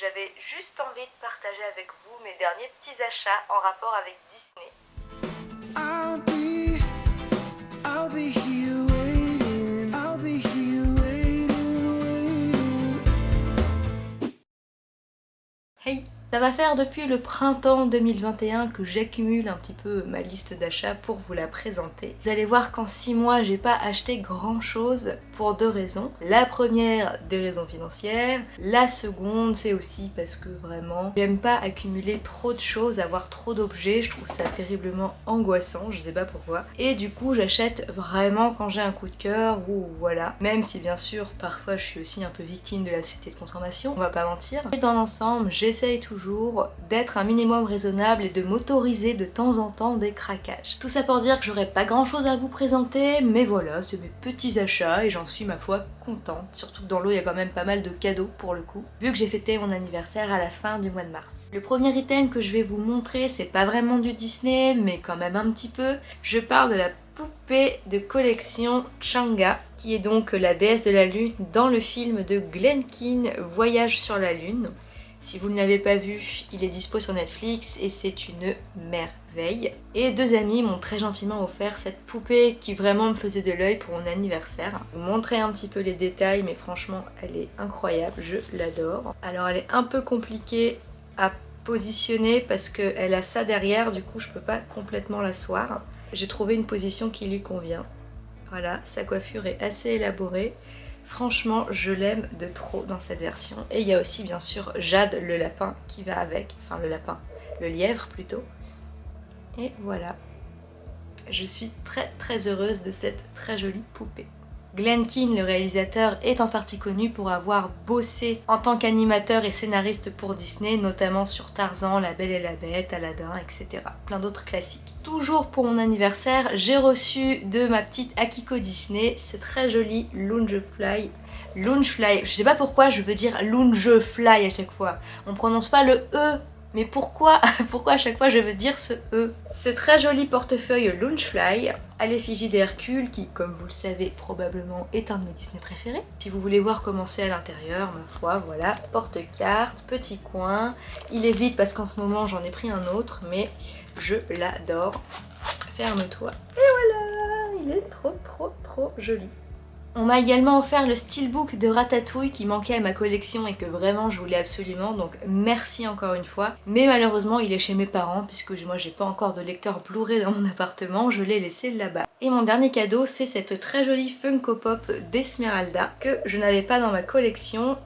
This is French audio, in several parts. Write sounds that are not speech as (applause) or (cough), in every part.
j'avais juste envie de partager avec vous mes derniers petits achats en rapport avec Disney. Ça va faire depuis le printemps 2021 que j'accumule un petit peu ma liste d'achats pour vous la présenter. Vous allez voir qu'en 6 mois, j'ai pas acheté grand chose pour deux raisons. La première, des raisons financières. La seconde, c'est aussi parce que vraiment, j'aime pas accumuler trop de choses, avoir trop d'objets. Je trouve ça terriblement angoissant, je sais pas pourquoi. Et du coup, j'achète vraiment quand j'ai un coup de cœur ou voilà. Même si bien sûr, parfois, je suis aussi un peu victime de la société de consommation, on va pas mentir. Et dans l'ensemble, j'essaye toujours d'être un minimum raisonnable et de m'autoriser de temps en temps des craquages. Tout ça pour dire que j'aurais pas grand chose à vous présenter, mais voilà, c'est mes petits achats et j'en suis ma foi contente. Surtout que dans l'eau, il y a quand même pas mal de cadeaux pour le coup, vu que j'ai fêté mon anniversaire à la fin du mois de mars. Le premier item que je vais vous montrer, c'est pas vraiment du Disney, mais quand même un petit peu. Je parle de la poupée de collection Changa, qui est donc la déesse de la lune dans le film de Glen Keane, Voyage sur la lune. Si vous ne l'avez pas vu, il est dispo sur Netflix et c'est une merveille. Et deux amis m'ont très gentiment offert cette poupée qui vraiment me faisait de l'œil pour mon anniversaire. Je vous montrer un petit peu les détails mais franchement elle est incroyable, je l'adore. Alors elle est un peu compliquée à positionner parce qu'elle a ça derrière, du coup je peux pas complètement l'asseoir. J'ai trouvé une position qui lui convient. Voilà, sa coiffure est assez élaborée. Franchement, je l'aime de trop dans cette version. Et il y a aussi bien sûr Jade le lapin qui va avec. Enfin le lapin, le lièvre plutôt. Et voilà. Je suis très très heureuse de cette très jolie poupée. Glenn Keane, le réalisateur, est en partie connu pour avoir bossé en tant qu'animateur et scénariste pour Disney, notamment sur Tarzan, La Belle et la Bête, Aladdin, etc. Plein d'autres classiques. Toujours pour mon anniversaire, j'ai reçu de ma petite Akiko Disney ce très joli Loungefly. Loungefly, je sais pas pourquoi je veux dire Loungefly à chaque fois. On prononce pas le E mais pourquoi, (laughs) pourquoi à chaque fois je veux dire ce E? Ce très joli portefeuille Launchfly à l'effigie d'Hercule qui, comme vous le savez, probablement est un de mes Disney préférés. Si vous voulez voir comment c'est à l'intérieur, ma foi, voilà, porte-carte, petit coin. Il est vide parce qu'en ce moment j'en ai pris un autre, mais je l'adore. Ferme-toi. Et voilà, il est trop trop trop joli. On m'a également offert le steelbook de Ratatouille qui manquait à ma collection et que vraiment je voulais absolument, donc merci encore une fois. Mais malheureusement il est chez mes parents puisque moi j'ai pas encore de lecteur Blu-ray dans mon appartement, je l'ai laissé là-bas. Et mon dernier cadeau c'est cette très jolie Funko Pop d'Esmeralda que je n'avais pas dans ma collection.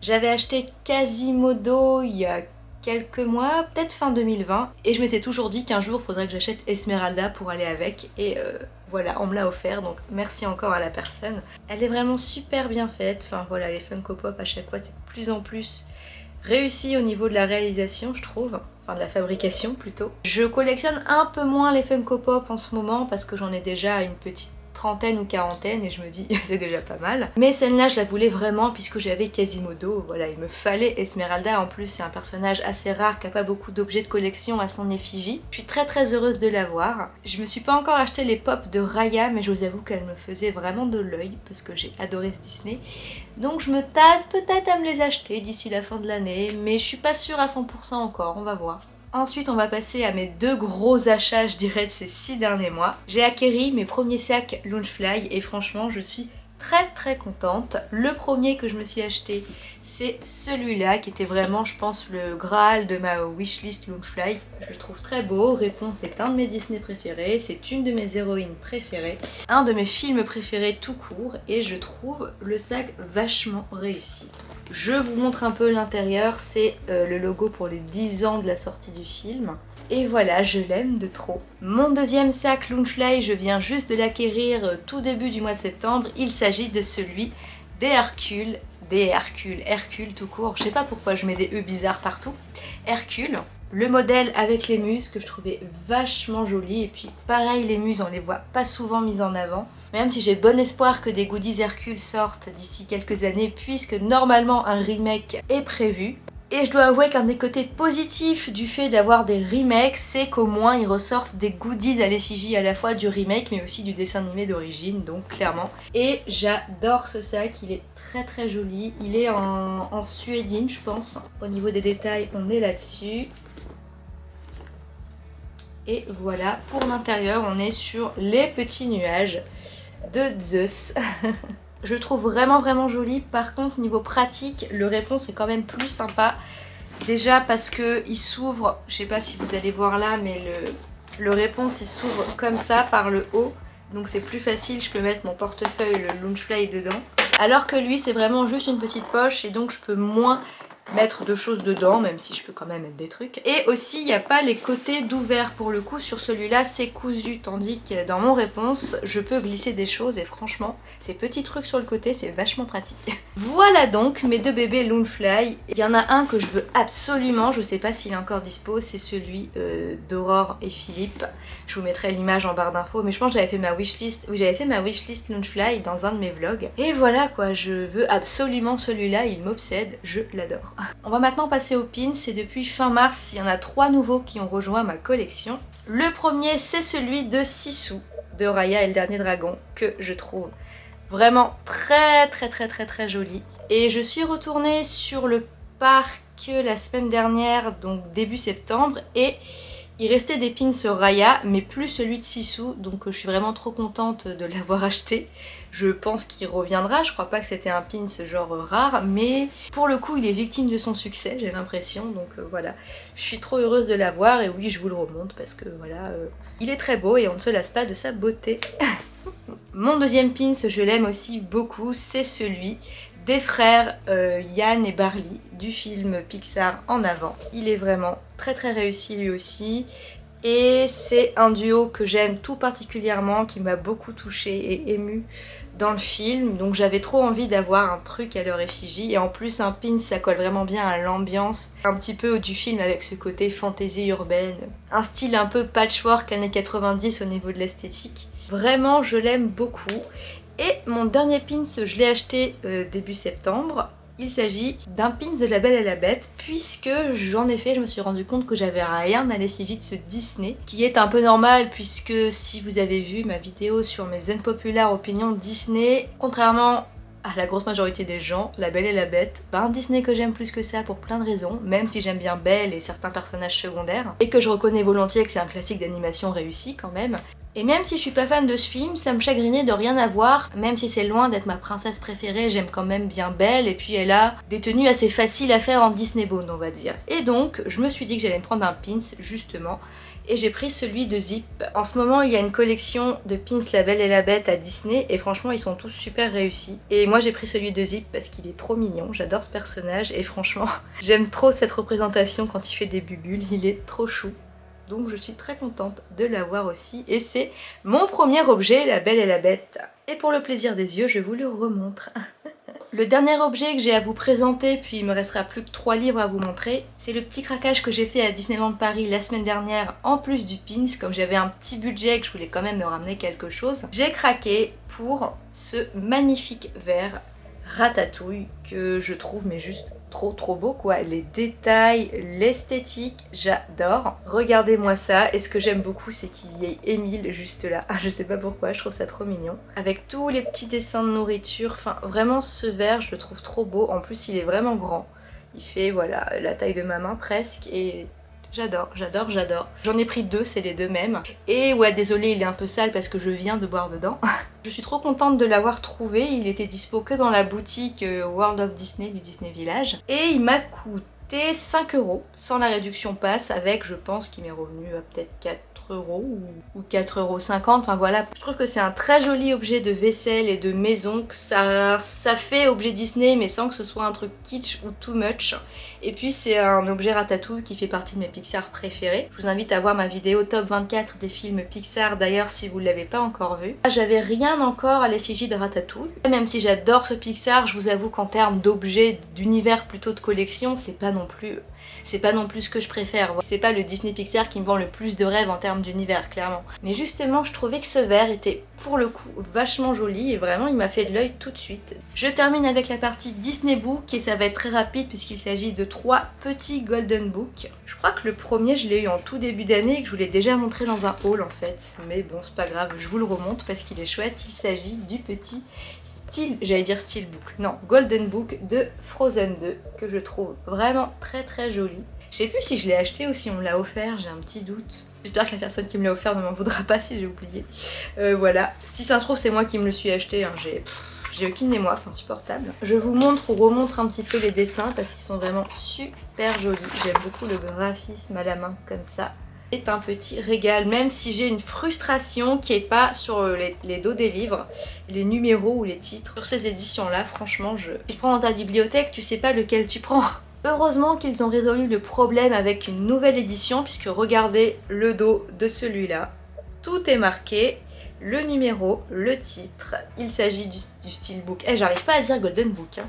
J'avais acheté Quasimodo il y a quelques mois, peut-être fin 2020, et je m'étais toujours dit qu'un jour faudrait que j'achète Esmeralda pour aller avec, et euh, voilà, on me l'a offert, donc merci encore à la personne. Elle est vraiment super bien faite, enfin voilà, les Funko Pop à chaque fois c'est de plus en plus réussi au niveau de la réalisation je trouve, enfin de la fabrication plutôt. Je collectionne un peu moins les Funko Pop en ce moment parce que j'en ai déjà une petite trentaine ou quarantaine et je me dis (laughs) c'est déjà pas mal. Mais celle-là je la voulais vraiment puisque j'avais Quasimodo, voilà il me fallait Esmeralda en plus c'est un personnage assez rare qui a pas beaucoup d'objets de collection à son effigie. Je suis très très heureuse de l'avoir. Je me suis pas encore acheté les pop de Raya mais je vous avoue qu'elle me faisait vraiment de l'œil parce que j'ai adoré ce Disney. Donc je me tâte peut-être à me les acheter d'ici la fin de l'année mais je suis pas sûre à 100% encore, on va voir. Ensuite, on va passer à mes deux gros achats, je dirais, de ces six derniers mois. J'ai acquéri mes premiers sacs Launchfly et franchement, je suis très très contente. Le premier que je me suis acheté, c'est celui-là qui était vraiment, je pense, le graal de ma wishlist Launchfly. Je le trouve très beau. Réponse est un de mes Disney préférés, c'est une de mes héroïnes préférées, un de mes films préférés tout court et je trouve le sac vachement réussi. Je vous montre un peu l'intérieur, c'est euh, le logo pour les 10 ans de la sortie du film. Et voilà, je l'aime de trop. Mon deuxième sac Lunchfly, je viens juste de l'acquérir euh, tout début du mois de septembre. Il s'agit de celui des Hercule, des Hercule, Hercule tout court. Je sais pas pourquoi je mets des E bizarres partout. Hercule, le modèle avec les muses que je trouvais vachement joli et puis pareil les muses on les voit pas souvent mises en avant même si j'ai bon espoir que des goodies Hercule sortent d'ici quelques années puisque normalement un remake est prévu Et je dois avouer qu'un des côtés positifs du fait d'avoir des remakes, c'est qu'au moins ils ressortent des goodies à l'effigie à la fois du remake mais aussi du dessin animé d'origine, donc clairement. Et j'adore ce sac, il est très très joli. Il est en, en suédine je pense. Au niveau des détails, on est là-dessus. Et voilà, pour l'intérieur, on est sur les petits nuages de Zeus. (laughs) je trouve vraiment vraiment joli. Par contre, niveau pratique, le réponse est quand même plus sympa. Déjà parce que il s'ouvre, je sais pas si vous allez voir là, mais le, le réponse il s'ouvre comme ça par le haut. Donc c'est plus facile, je peux mettre mon portefeuille, le Launchfly dedans. Alors que lui c'est vraiment juste une petite poche et donc je peux moins mettre de choses dedans, même si je peux quand même mettre des trucs. Et aussi, il n'y a pas les côtés d'ouvert pour le coup. Sur celui-là, c'est cousu, tandis que dans mon réponse, je peux glisser des choses et franchement, ces petits trucs sur le côté, c'est vachement pratique. (laughs) Voilà donc mes deux bébés Loonfly. Il y en a un que je veux absolument, je sais pas s'il est encore dispo, c'est celui euh, d'Aurore et Philippe. Je vous mettrai l'image en barre d'infos, mais je pense que j'avais fait ma wishlist, oui j'avais fait ma wishlist Loonfly dans un de mes vlogs. Et voilà quoi, je veux absolument celui-là, il m'obsède, je l'adore. On va maintenant passer aux pins et depuis fin mars, il y en a trois nouveaux qui ont rejoint ma collection. Le premier, c'est celui de Sisu de Raya et le dernier dragon que je trouve vraiment très très très très très joli. Et je suis retournée sur le parc la semaine dernière, donc début septembre, et il restait des pins Raya, mais plus celui de Sisu, donc je suis vraiment trop contente de l'avoir (laughs) acheté. Je pense qu'il reviendra, je crois pas que c'était un pin ce genre rare, mais pour le coup il est victime de son succès, j'ai l'impression, donc euh, voilà. Je suis trop heureuse de l'avoir, et oui je vous le remonte parce que voilà, euh, il est très beau et on ne se lasse pas de sa beauté. (laughs) Mon deuxième pin, je l'aime aussi beaucoup, c'est celui des frères euh, Yann et Barley du film Pixar En Avant. Il est vraiment très très réussi lui aussi. Et c'est un duo que j'aime tout particulièrement, qui m'a beaucoup touchée et émue dans le film, donc j'avais trop envie d'avoir un truc à leur effigie, et en plus un pin ça colle vraiment bien à l'ambiance. Un petit peu du film avec ce côté fantaisie urbaine, un style un peu patchwork années 90 au niveau de l'esthétique. Vraiment je l'aime beaucoup, et mon dernier pins, je l'ai acheté euh, début septembre. Il s'agit d'un pins de La Belle et la Bête, puisque j'en ai fait, je me suis rendu compte que j'avais rien à l'effigie de ce Disney, qui est un peu normal, puisque si vous avez vu ma vidéo sur mes unpopular opinions Disney, contrairement à la grosse majorité des gens, La Belle et la Bête, bah un Disney que j'aime plus que ça pour plein de raisons, même si j'aime bien Belle et certains personnages secondaires, et que je reconnais volontiers que c'est un classique d'animation réussi quand même, et même si je suis pas fan de ce film, ça me chagrinait de rien avoir, même si c'est loin d'être ma princesse préférée, j'aime quand même bien Belle, et puis elle a des tenues assez faciles à faire en Disney Bone, on va dire. Et donc, je me suis dit que j'allais me prendre un pins, justement, et j'ai pris celui de Zip. En ce moment, il y a une collection de pins La Belle et la Bête à Disney, et franchement, ils sont tous super réussis. Et moi, j'ai pris celui de Zip parce qu'il est trop mignon, j'adore ce personnage, et franchement, (laughs) j'aime trop cette représentation quand il fait des bubules, il est trop chou donc je suis très contente de l'avoir aussi et c'est mon premier objet, la belle et la bête. Et pour le plaisir des yeux, je vous le remontre. (laughs) le dernier objet que j'ai à vous présenter, puis il me restera plus que trois livres à vous montrer, c'est le petit craquage que j'ai fait à Disneyland Paris la semaine dernière en plus du pins, comme j'avais un petit budget que je voulais quand même me ramener quelque chose. J'ai craqué pour ce magnifique verre ratatouille que je trouve mais juste trop trop beau quoi. Les détails, l'esthétique, j'adore. Regardez-moi ça. Et ce que j'aime beaucoup c'est qu'il y ait Émile juste là. Ah, je sais pas pourquoi, je trouve ça trop mignon. Avec tous les petits dessins de nourriture. Enfin vraiment ce verre je le trouve trop beau. En plus il est vraiment grand. Il fait voilà la taille de ma main presque et J'adore, j'adore, j'adore. J'en ai pris deux, c'est les deux mêmes. Et ouais, désolé, il est un peu sale parce que je viens de boire dedans. (laughs) je suis trop contente de l'avoir trouvé. Il était dispo que dans la boutique euh, World of Disney du Disney Village. Et il m'a coûté 5 euros sans la réduction passe avec, je pense, qu'il m'est revenu à peut-être 4 euros ou 4,50 euros. Enfin voilà, je trouve que c'est un très joli objet de vaisselle et de maison. Que ça, ça fait objet Disney mais sans que ce soit un truc kitsch ou too much. Et puis c'est un objet Ratatouille qui fait partie de mes Pixar préférés. Je vous invite à voir ma vidéo top 24 des films Pixar d'ailleurs si vous ne l'avez pas encore vu. J'avais rien encore à l'effigie de Ratatouille. Même si j'adore ce Pixar, je vous avoue qu'en termes d'objets d'univers plutôt de collection, c'est pas non plus c'est pas non plus ce que je préfère. C'est pas le Disney Pixar qui me vend le plus de rêves en termes d'univers, clairement. Mais justement, je trouvais que ce verre était pour le coup vachement joli et vraiment il m'a fait de l'œil tout de suite. Je termine avec la partie Disney Book et ça va être très rapide puisqu'il s'agit de trois petits Golden Book. Je crois que le premier je l'ai eu en tout début d'année et que je vous l'ai déjà montré dans un haul en fait. Mais bon c'est pas grave, je vous le remonte parce qu'il est chouette. Il s'agit du petit style, j'allais dire Steelbook, non, Golden Book de Frozen 2 que je trouve vraiment très très joli. Je sais plus si je l'ai acheté ou si on l'a offert, j'ai un petit doute. J'espère que la personne qui me l'a offert ne m'en voudra pas si j'ai oublié. Euh, voilà, si ça se trouve c'est moi qui me le suis acheté, hein. j'ai... J'ai aucune mémoire, c'est insupportable. Je vous montre ou remontre un petit peu les dessins parce qu'ils sont vraiment super jolis. J'aime beaucoup le graphisme à la main comme ça est un petit régal, même si j'ai une frustration qui est pas sur les, dos des livres, les numéros ou les titres. Sur ces éditions-là, franchement, je... Tu prends dans ta bibliothèque, tu sais pas lequel tu prends. Heureusement qu'ils ont résolu le problème avec une nouvelle édition, puisque regardez le dos de celui-là. Tout est marqué, le numéro, le titre. Il s'agit du, du Steelbook. Eh, j'arrive pas à dire Golden Book. Hein.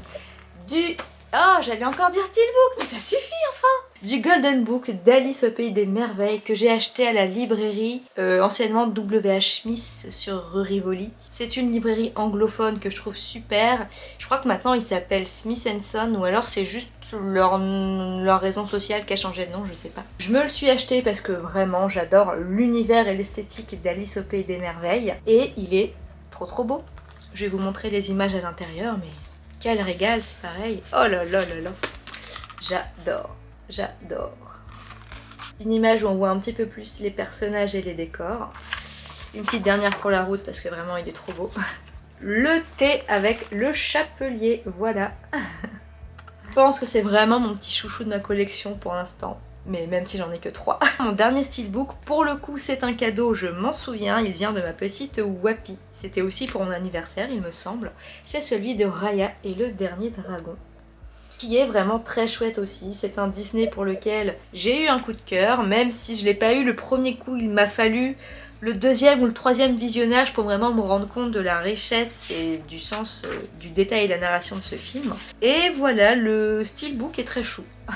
Du... Oh, j'allais encore dire Steelbook, mais ça suffit enfin du Golden Book d'Alice au Pays des Merveilles que j'ai acheté à la librairie euh, anciennement W.H. Smith sur rue Rivoli. C'est une librairie anglophone que je trouve super. Je crois que maintenant il s'appelle Smith Son ou alors c'est juste leur, leur raison sociale qui a changé de nom, je sais pas. Je me le suis acheté parce que vraiment j'adore l'univers et l'esthétique d'Alice au Pays des Merveilles et il est trop trop beau. Je vais vous montrer les images à l'intérieur mais quel régal c'est pareil. Oh là là là là. J'adore. J'adore. Une image où on voit un petit peu plus les personnages et les décors. Une petite dernière pour la route parce que vraiment il est trop beau. Le thé avec le chapelier, voilà. Je pense que c'est vraiment mon petit chouchou de ma collection pour l'instant. Mais même si j'en ai que trois. (laughs) Mon dernier steelbook, pour le coup c'est un cadeau, je m'en souviens, il vient de ma petite Wapi. C'était aussi pour mon anniversaire il me semble. C'est celui de Raya et le dernier dragon qui est vraiment très chouette aussi. C'est un Disney pour lequel j'ai eu un coup de cœur, même si je l'ai pas eu le premier coup, il m'a fallu le deuxième ou le troisième visionnage pour vraiment me rendre compte de la richesse et du sens, euh, du détail et de la narration de ce film. Et voilà, le steelbook est très chou. (laughs)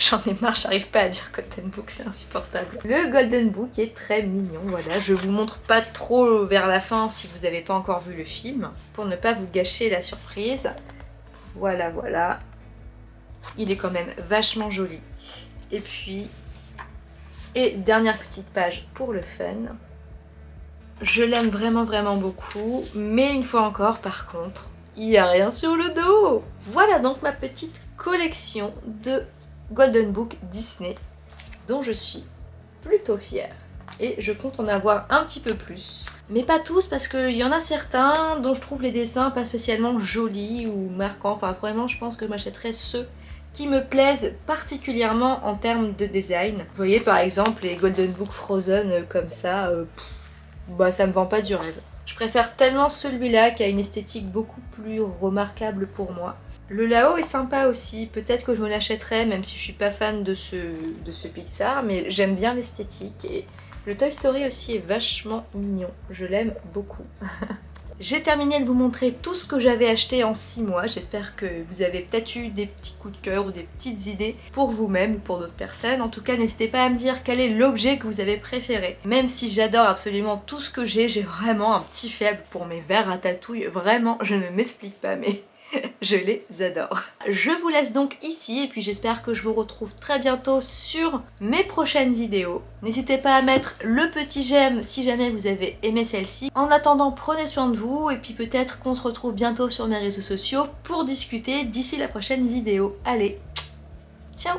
J'en ai marre, j'arrive pas à dire Golden Book, c'est insupportable. Le Golden Book est très mignon, voilà. Je vous montre pas trop vers la fin si vous n'avez pas encore vu le film, pour ne pas vous gâcher la surprise. Voilà, voilà. Il est quand même vachement joli. Et puis, et dernière petite page pour le fun. Je l'aime vraiment vraiment beaucoup, mais une fois encore par contre, il n'y a rien sur le dos Voilà donc ma petite collection de Golden Book Disney, dont je suis plutôt fière. Et je compte en avoir un petit peu plus. Mais pas tous parce qu'il y en a certains dont je trouve les dessins pas spécialement jolis ou marquants. Enfin vraiment je pense que je m'achèterais ceux qui me plaisent particulièrement en termes de design. Vous voyez par exemple les Golden Book Frozen euh, comme ça, euh, bah ça me vend pas du rêve. Je préfère tellement celui-là qui a une esthétique beaucoup plus remarquable pour moi. Le Lao est sympa aussi, peut-être que je me l'achèterais même si je suis pas fan de ce, de ce Pixar, mais j'aime bien l'esthétique et le Toy Story aussi est vachement mignon, je l'aime beaucoup. (laughs) J'ai terminé de vous montrer tout ce que j'avais acheté en 6 mois. J'espère que vous avez peut-être eu des petits coups de cœur ou des petites idées pour vous-même ou pour d'autres personnes. En tout cas, n'hésitez pas à me dire quel est l'objet que vous avez préféré. Même si j'adore absolument tout ce que j'ai, j'ai vraiment un petit faible pour mes verres à tatouille. Vraiment, je ne m'explique pas, mais (laughs) je les adore. Je vous laisse donc ici et puis j'espère que je vous retrouve très bientôt sur mes prochaines vidéos. N'hésitez pas à mettre le petit j'aime si jamais vous avez aimé celle-ci. En attendant, prenez soin de vous et puis peut-être qu'on se retrouve bientôt sur mes réseaux sociaux pour discuter d'ici la prochaine vidéo. Allez, ciao